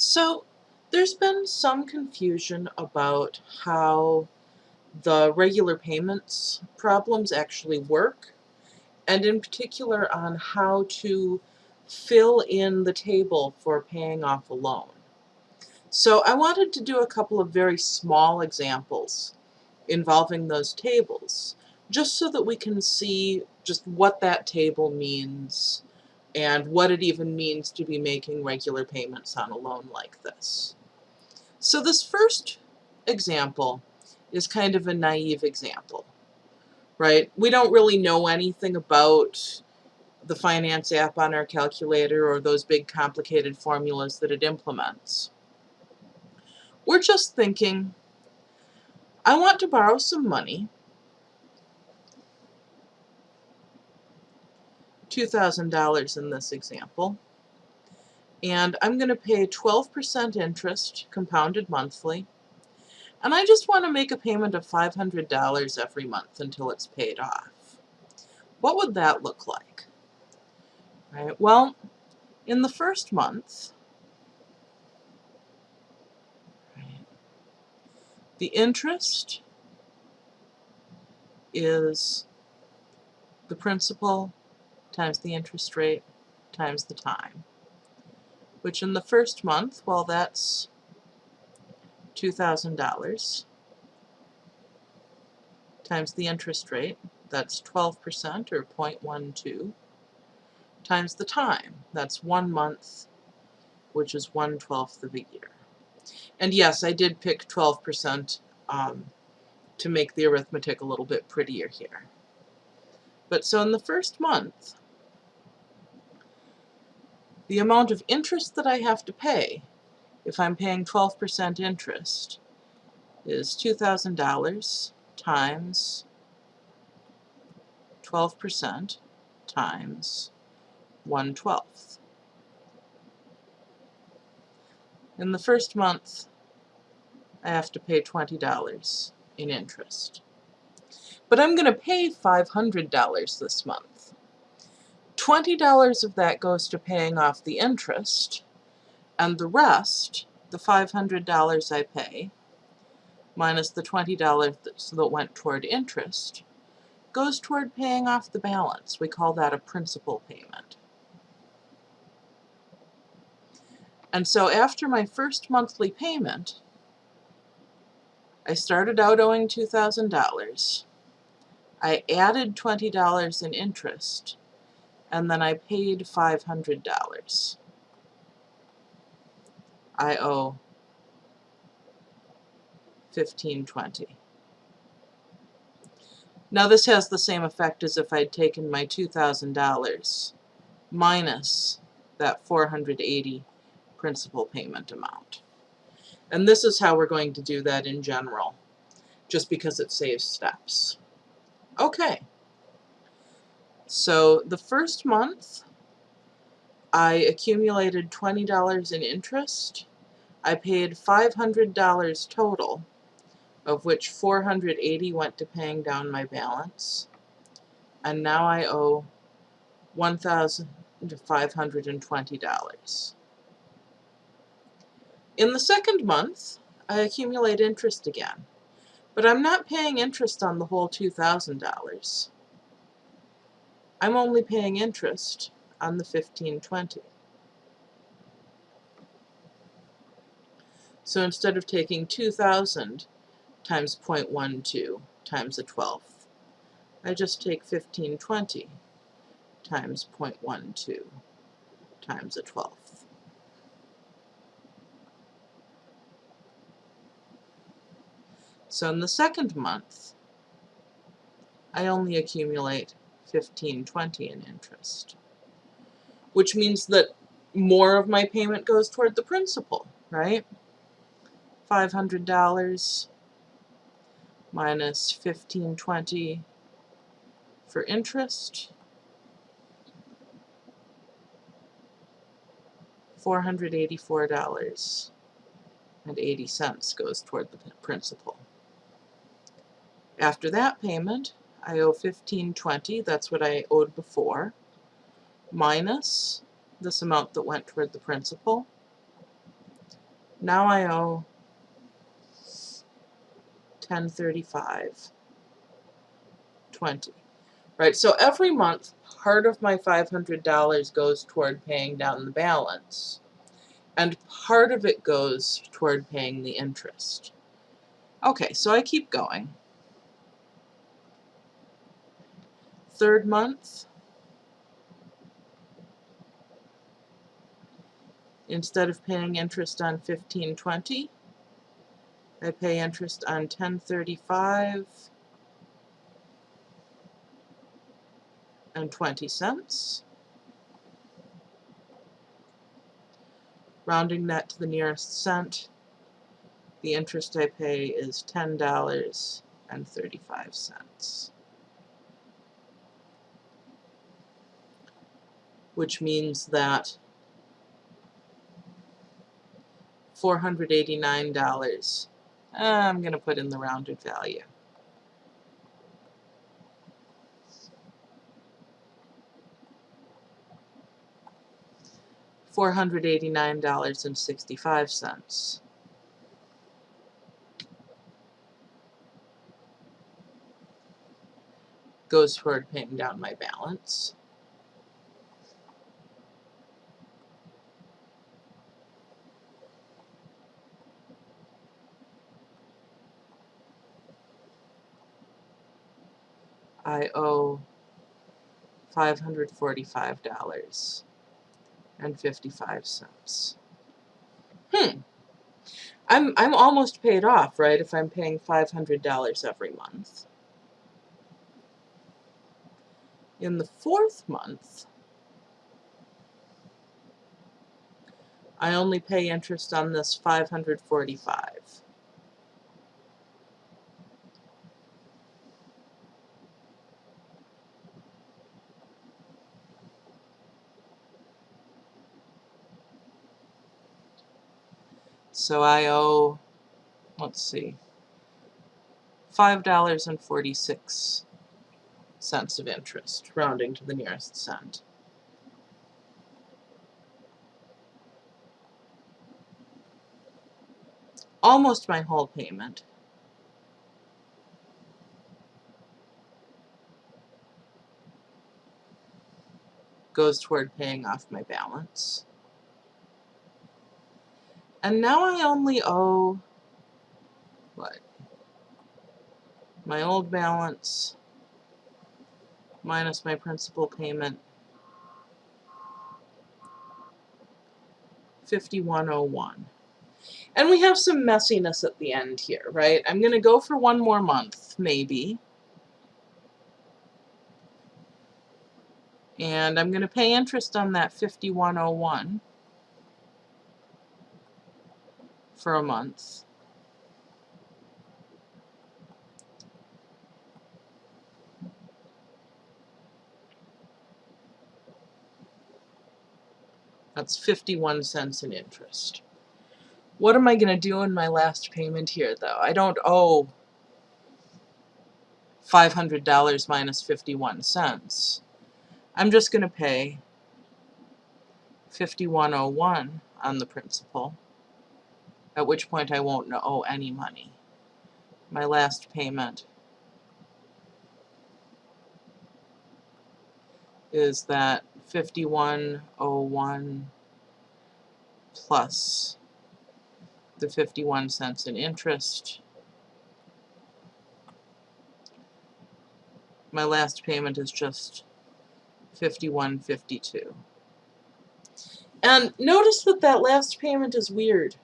So there's been some confusion about how the regular payments problems actually work, and in particular on how to fill in the table for paying off a loan. So I wanted to do a couple of very small examples involving those tables, just so that we can see just what that table means and what it even means to be making regular payments on a loan like this. So this first example is kind of a naive example, right? We don't really know anything about the finance app on our calculator or those big complicated formulas that it implements. We're just thinking, I want to borrow some money $2,000 in this example. And I'm going to pay 12% interest compounded monthly. And I just want to make a payment of $500 every month until it's paid off. What would that look like? Right. Well, in the first month, the interest is the principal times the interest rate times the time, which in the first month, well, that's $2,000 times the interest rate, that's 12% or 0.12, times the time, that's one month, which is 1 12th of a year. And yes, I did pick 12% um, to make the arithmetic a little bit prettier here. But so in the first month, the amount of interest that I have to pay, if I'm paying 12% interest, is $2,000 times 12% times 1 12th. In the first month, I have to pay $20 in interest. But I'm going to pay $500 this month. $20 of that goes to paying off the interest, and the rest, the $500 I pay, minus the $20 that went toward interest, goes toward paying off the balance. We call that a principal payment. And so after my first monthly payment, I started out owing $2,000. I added $20 in interest, and then I paid $500. I owe 1520. Now this has the same effect as if I'd taken my $2,000 minus that 480 principal payment amount. And this is how we're going to do that in general, just because it saves steps. Okay. So the first month, I accumulated $20 in interest. I paid $500 total, of which 480 went to paying down my balance. And now I owe $1,520. In the second month, I accumulate interest again, but I'm not paying interest on the whole $2,000. I'm only paying interest on the 1520. So instead of taking 2,000 times 0.12 times a 12th, I just take 1520 times 0.12 times a 12th. So in the second month, I only accumulate 1520 in interest. Which means that more of my payment goes toward the principal, right? $500 minus 1520 for interest. $484.80 goes toward the principal. After that payment, I owe 1520, that's what I owed before, minus this amount that went toward the principal, Now I owe 1035 20 right so every month part of my $500 goes toward paying down the balance and part of it goes toward paying the interest. Okay so I keep going third month instead of paying interest on 1520 I pay interest on 1035 and 20 cents. Rounding that to the nearest cent the interest I pay is $10 and 35 cents which means that $489. I'm going to put in the rounded value. Four hundred eighty nine dollars and sixty five cents. Goes toward paying down my balance. I owe $545 and 55 cents. Hmm. I'm I'm almost paid off, right, if I'm paying $500 every month. In the fourth month, I only pay interest on this 545. So I owe, let's see, $5.46 of interest, rounding to the nearest cent. Almost my whole payment. goes toward paying off my balance. And now I only owe, what, my old balance minus my principal payment, 5101. And we have some messiness at the end here, right? I'm going to go for one more month, maybe. And I'm going to pay interest on that 5101. For a month. That's 51 cents in interest. What am I going to do in my last payment here, though? I don't owe $500 minus 51 cents. I'm just going to pay 5101 on the principal at which point I won't owe any money. My last payment is that 5101 plus the 51 cents in interest. My last payment is just 5152. And notice that that last payment is weird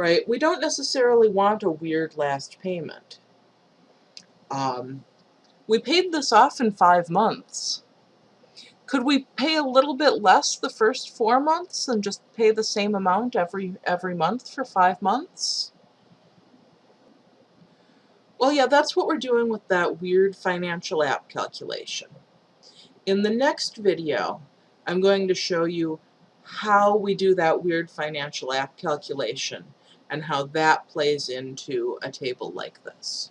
right? We don't necessarily want a weird last payment. Um, we paid this off in five months. Could we pay a little bit less the first four months and just pay the same amount every every month for five months? Well, yeah, that's what we're doing with that weird financial app calculation. In the next video, I'm going to show you how we do that weird financial app calculation and how that plays into a table like this.